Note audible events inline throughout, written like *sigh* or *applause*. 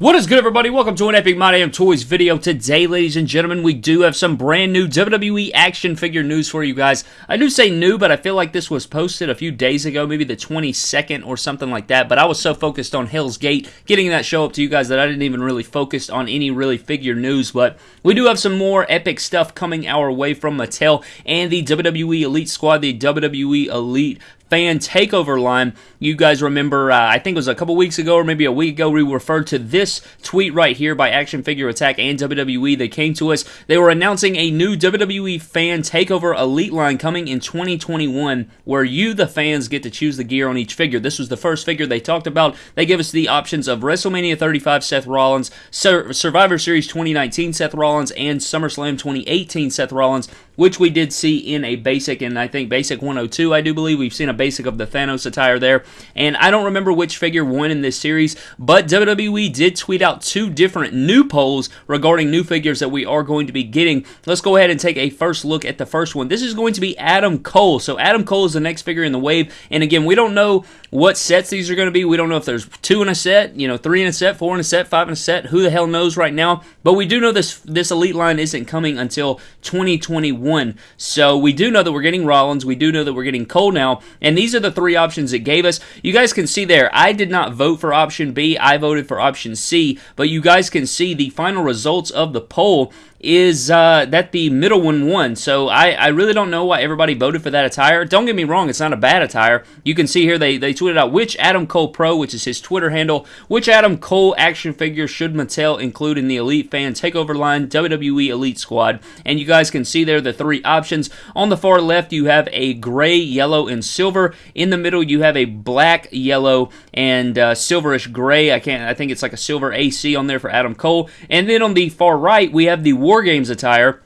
What is good, everybody? Welcome to an Epic My Damn Toys video. Today, ladies and gentlemen, we do have some brand new WWE action figure news for you guys. I do say new, but I feel like this was posted a few days ago, maybe the 22nd or something like that. But I was so focused on Hell's Gate, getting that show up to you guys, that I didn't even really focus on any really figure news. But we do have some more epic stuff coming our way from Mattel and the WWE Elite Squad, the WWE Elite fan takeover line. You guys remember, uh, I think it was a couple weeks ago or maybe a week ago, we referred to this tweet right here by Action Figure Attack and WWE. They came to us. They were announcing a new WWE fan takeover elite line coming in 2021 where you, the fans, get to choose the gear on each figure. This was the first figure they talked about. They gave us the options of WrestleMania 35 Seth Rollins, Sur- Survivor Series 2019 Seth Rollins, and SummerSlam 2018 Seth Rollins, which we did see in a basic, and I think basic 102, I do believe. We've seen a basic of the Thanos attire there. And I don't remember which figure won in this series, but WWE did tweet out two different new polls regarding new figures that we are going to be getting. Let's go ahead and take a first look at the first one. This is going to be Adam Cole. So Adam Cole is the next figure in the wave. And again, we don't know what sets these are going to be. We don't know if there's two in a set, you know, three in a set, four in a set, five in a set. Who the hell knows right now? But we do know this this elite line isn't coming until 2021. So we do know that we're getting Rollins. We do know that we're getting Cole now. And and these are the three options it gave us. You guys can see there, I did not vote for option B. I voted for option C. But you guys can see the final results of the poll is uh, that the middle one won. So I, I really don't know why everybody voted for that attire. Don't get me wrong, it's not a bad attire. You can see here they, they tweeted out which Adam Cole Pro, which is his Twitter handle, which Adam Cole action figure should Mattel include in the Elite Fan Takeover line, WWE Elite Squad. And you guys can see there the three options. On the far left, you have a gray, yellow, and silver. In the middle, you have a black, yellow, and uh, silverish gray. I can't. I think it's like a silver AC on there for Adam Cole. And then on the far right, we have the War Games attire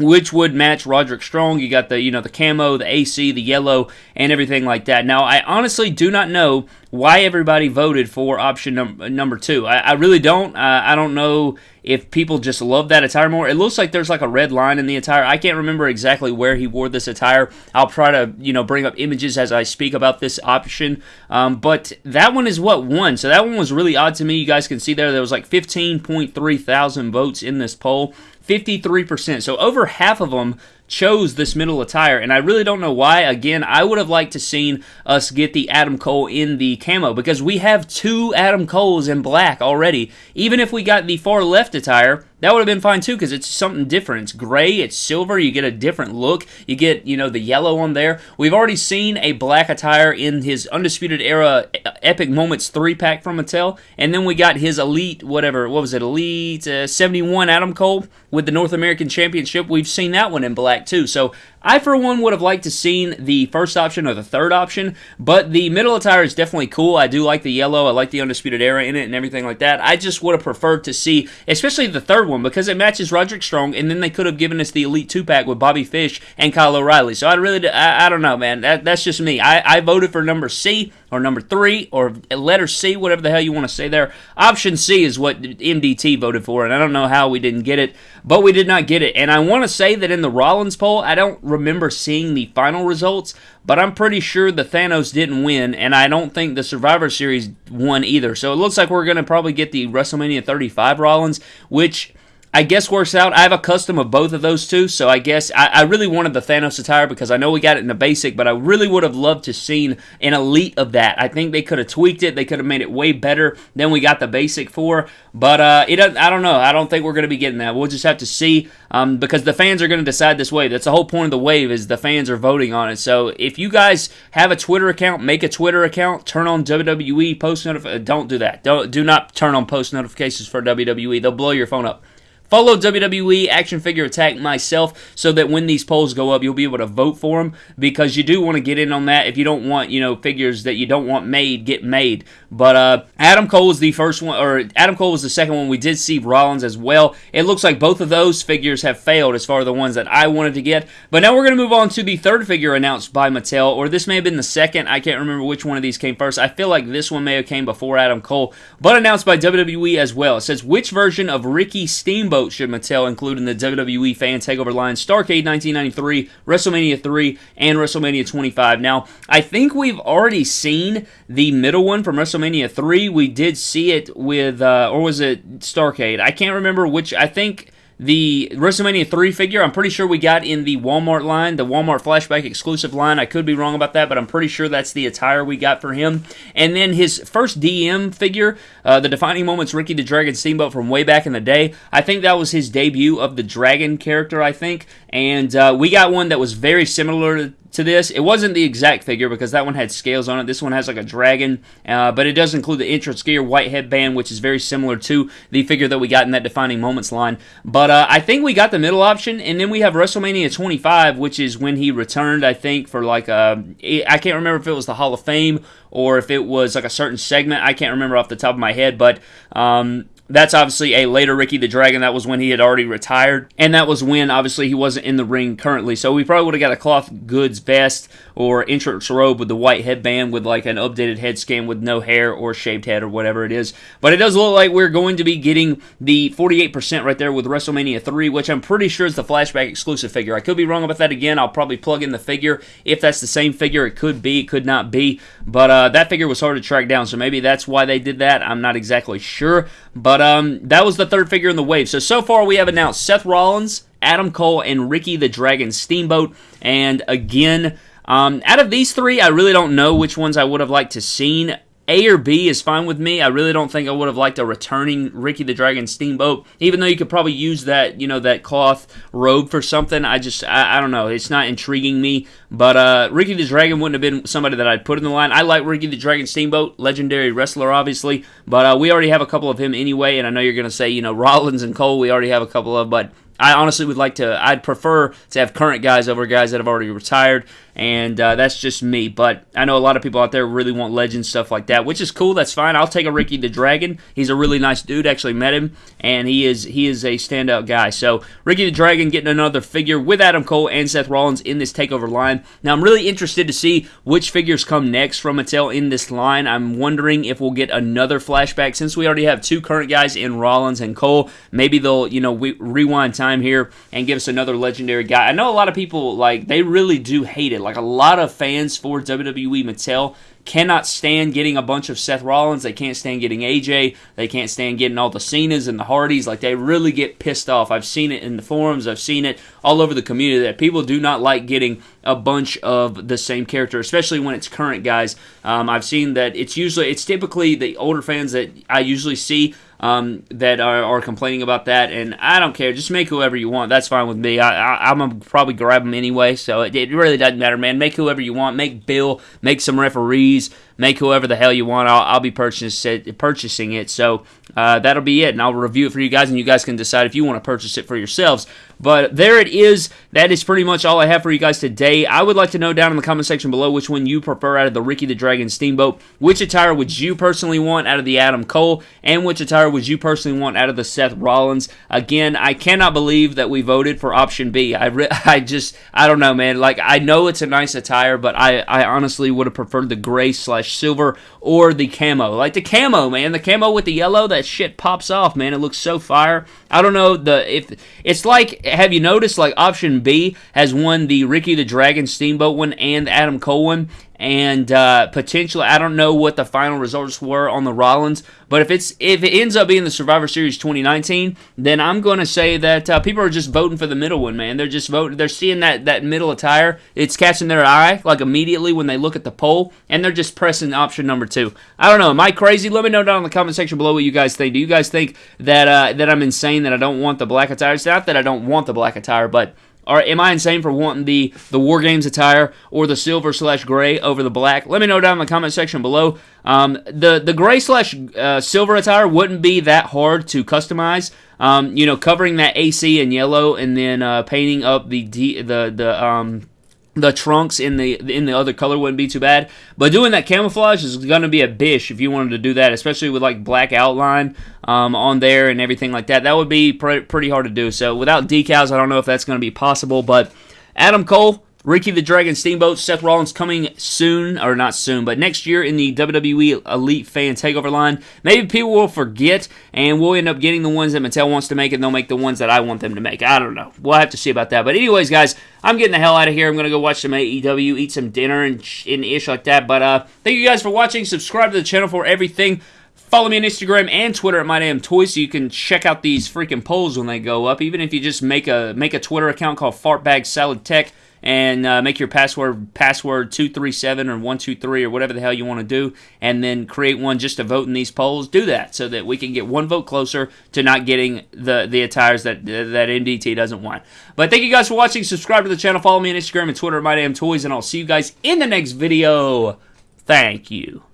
which would match Roderick Strong. You got the you know the camo, the AC, the yellow, and everything like that. Now, I honestly do not know why everybody voted for option num- number two. I, I really don't. Uh, I don't know if people just love that attire more. It looks like there's like a red line in the attire. I can't remember exactly where he wore this attire. I'll try to you know bring up images as I speak about this option. Um, but that one is what won. So that one was really odd to me. You guys can see there there was like 15.3 thousand votes in this poll. 53%. So over half of them chose this middle attire, and I really don't know why. Again, I would have liked to seen us get the Adam Cole in the camo because we have two Adam Coles in black already. Even if we got the far left attire, that would have been fine too because it's something different. It's gray, it's silver, you get a different look. You get, you know, the yellow on there. We've already seen a black attire in his Undisputed Era Epic Moments 3 pack from Mattel. And then we got his Elite, whatever, what was it, Elite uh, 71 Adam Cole with the North American Championship. We've seen that one in black too. So I, for one, would have liked to seen the first option or the third option, but the middle attire is definitely cool. I do like the yellow. I like the Undisputed Era in it and everything like that. I just would have preferred to see, especially the third one, because it matches Roderick Strong, and then they could have given us the Elite 2-pack with Bobby Fish and Kyle O'Reilly. So I really, I, I don't know, man. That, that's just me. I, I voted for number C or number three or letter C, whatever the hell you want to say there. Option C is what MDT voted for, and I don't know how we didn't get it, but we did not get it. And I want to say that in the Rollins poll, I don't remember seeing the final results, but I'm pretty sure the Thanos didn't win, and I don't think the Survivor Series won either. So it looks like we're going to probably get the WrestleMania 35 Rollins, which I guess works out. I have a custom of both of those two, so I guess I, I, really wanted the Thanos attire because I know we got it in the basic, but I really would have loved to seen an elite of that. I think they could have tweaked it. They could have made it way better than we got the basic for. But uh, it I don't know. I don't think we're going to be getting that. We'll just have to see um, because the fans are going to decide this wave. That's the whole point of the wave is the fans are voting on it. So if you guys have a Twitter account, make a Twitter account, turn on WWE post notifications. Don't do that. Don't do not turn on post notifications for WWE. They'll blow your phone up. Follow WWE Action Figure Attack myself so that when these polls go up, you'll be able to vote for them because you do want to get in on that. If you don't want, you know, figures that you don't want made, get made. But uh, Adam Cole was the first one, or Adam Cole was the second one. We did see Rollins as well. It looks like both of those figures have failed as far as the ones that I wanted to get. But now we're going to move on to the third figure announced by Mattel, or this may have been the second. I can't remember which one of these came first. I feel like this one may have came before Adam Cole, but announced by WWE as well. It says, which version of Ricky Steamboat Steamboat should Mattel include in the WWE Fan Takeover line Starcade 1993, WrestleMania 3, and WrestleMania 25. Now, I think we've already seen the middle one from WrestleMania 3. We did see it with, uh, or was it Starcade? I can't remember which. I think the WrestleMania 3 figure, I'm pretty sure we got in the Walmart line, the Walmart Flashback exclusive line. I could be wrong about that, but I'm pretty sure that's the attire we got for him. And then his first DM figure, uh, the Defining Moments Ricky the Dragon Steamboat from way back in the day. I think that was his debut of the Dragon character, I think. And uh, we got one that was very similar to this. It wasn't the exact figure because that one had scales on it. This one has like a dragon, uh, but it does include the entrance gear, white headband, which is very similar to the figure that we got in that Defining Moments line. But uh, I think we got the middle option, and then we have WrestleMania 25, which is when he returned, I think, for like a, uh, I can't remember if it was the Hall of Fame or if it was like a certain segment. I can't remember off the top of my head, but um, that's obviously a later Ricky the Dragon. That was when he had already retired. And that was when, obviously, he wasn't in the ring currently. So we probably would have got a cloth goods vest or entrance robe with the white headband with like an updated head scan with no hair or shaved head or whatever it is. But it does look like we're going to be getting the 48% right there with WrestleMania 3, which I'm pretty sure is the flashback exclusive figure. I could be wrong about that again. I'll probably plug in the figure. If that's the same figure, it could be, it could not be. But uh, that figure was hard to track down. So maybe that's why they did that. I'm not exactly sure. But um, that was the third figure in the wave. So, so far we have announced Seth Rollins, Adam Cole, and Ricky the Dragon Steamboat. And again, um, out of these three, I really don't know which ones I would have liked to seen. A or B is fine with me. I really don't think I would have liked a returning Ricky the Dragon Steamboat, even though you could probably use that, you know, that cloth robe for something. I just, I, I don't know. It's not intriguing me. But uh, Ricky the Dragon wouldn't have been somebody that I'd put in the line. I like Ricky the Dragon Steamboat, legendary wrestler, obviously. But uh, we already have a couple of him anyway, and I know you're going to say, you know, *laughs* Rollins and Cole, we already have a couple of, but I honestly would like to, I'd prefer to have current guys over guys that have already retired and uh, that's just me. But I know a lot of people out there really want legend stuff like that, which is cool. That's fine. I'll take a Ricky the Dragon. He's a really nice dude. Actually met him, and he is he is a standout guy. So Ricky the Dragon getting another figure with Adam Cole and Seth Rollins in this takeover line. Now I'm really interested to see which figures come next from Mattel in this line. I'm wondering if we'll get another flashback since we already have two current guys in Rollins and Cole. Maybe they'll you know we, rewind time here and give us another legendary guy. I know a lot of people like they really do hate it it. Like a lot of fans for WWE Mattel cannot stand getting a bunch of Seth Rollins. They can't stand getting AJ. They can't stand getting all the Cenas and the Hardys. Like they really get pissed off. I've seen it in the forums. I've seen it all over the community that people do not like getting a bunch of the same character, especially when it's current guys. Um, I've seen that it's usually it's typically the older fans that I usually see um, that are, are, complaining about that, and I don't care. Just make whoever you want. That's fine with me. I, am gonna probably grab them anyway, so it, it, really doesn't matter, man. Make whoever you want. Make Bill. Make some referees make whoever the hell you want. I'll, I'll be purchasing purchasing it. So uh, that'll be it, and I'll review it for you guys, and you guys can decide if you want to purchase it for yourselves. But there it is. That is pretty much all I have for you guys today. I would like to know down in the comment section below which one you prefer out of the Ricky the Dragon Steamboat. Which attire would you personally want out of the Adam Cole, and which attire would you personally want out of the Seth Rollins? Again, I cannot believe that we voted for option B. I, re- *laughs* I just, I don't know, man. Like, I know it's a nice attire, but I, I honestly would have preferred the gray slash silver or the camo. Like the camo, man. The camo with the yellow, that shit pops off, man. It looks so fire. I don't know the if it's like have you noticed like option B has won the Ricky the Dragon Steamboat one and Adam Cole one and uh, potentially I don't know what the final results were on the Rollins, but if it's if it ends up being the Survivor Series 2019, then I'm going to say that uh, people are just voting for the middle one, man. They're just voting. They're seeing that that middle attire. It's catching their eye like immediately when they look at the poll, and they're just pressing option number two. I don't know. Am I crazy? Let me know down in the comment section below what you guys think. Do you guys think that uh, that I'm insane that I don't want the black attire? It's not that I don't want the black attire, but or am I insane for wanting the the War Games attire or the silver slash gray over the black? Let me know down in the comment section below. Um, the the gray slash uh, silver attire wouldn't be that hard to customize. Um, you know, covering that AC in yellow and then uh, painting up the the the um, the trunks in the in the other color wouldn't be too bad. But doing that camouflage is going to be a bish if you wanted to do that, especially with like black outline um, on there and everything like that. That would be pre- pretty hard to do. So without decals, I don't know if that's going to be possible. But Adam Cole, Ricky the Dragon Steamboat, Seth Rollins coming soon, or not soon, but next year in the WWE Elite Fan Takeover line. Maybe people will forget, and we'll end up getting the ones that Mattel wants to make, and they'll make the ones that I want them to make. I don't know. We'll have to see about that. But anyways, guys, I'm getting the hell out of here. I'm gonna go watch some AEW, eat some dinner, and, and ish like that. But uh, thank you guys for watching. Subscribe to the channel for everything. Follow me on Instagram and Twitter at My Damn Toys so you can check out these freaking polls when they go up. Even if you just make a make a Twitter account called Fartbag Salad Tech and uh, make your password password 237 or 123 or whatever the hell you want to do and then create one just to vote in these polls. Do that so that we can get one vote closer to not getting the the attires that that MDT doesn't want. But thank you guys for watching. Subscribe to the channel. Follow me on Instagram and Twitter. At my damn toys and I'll see you guys in the next video. Thank you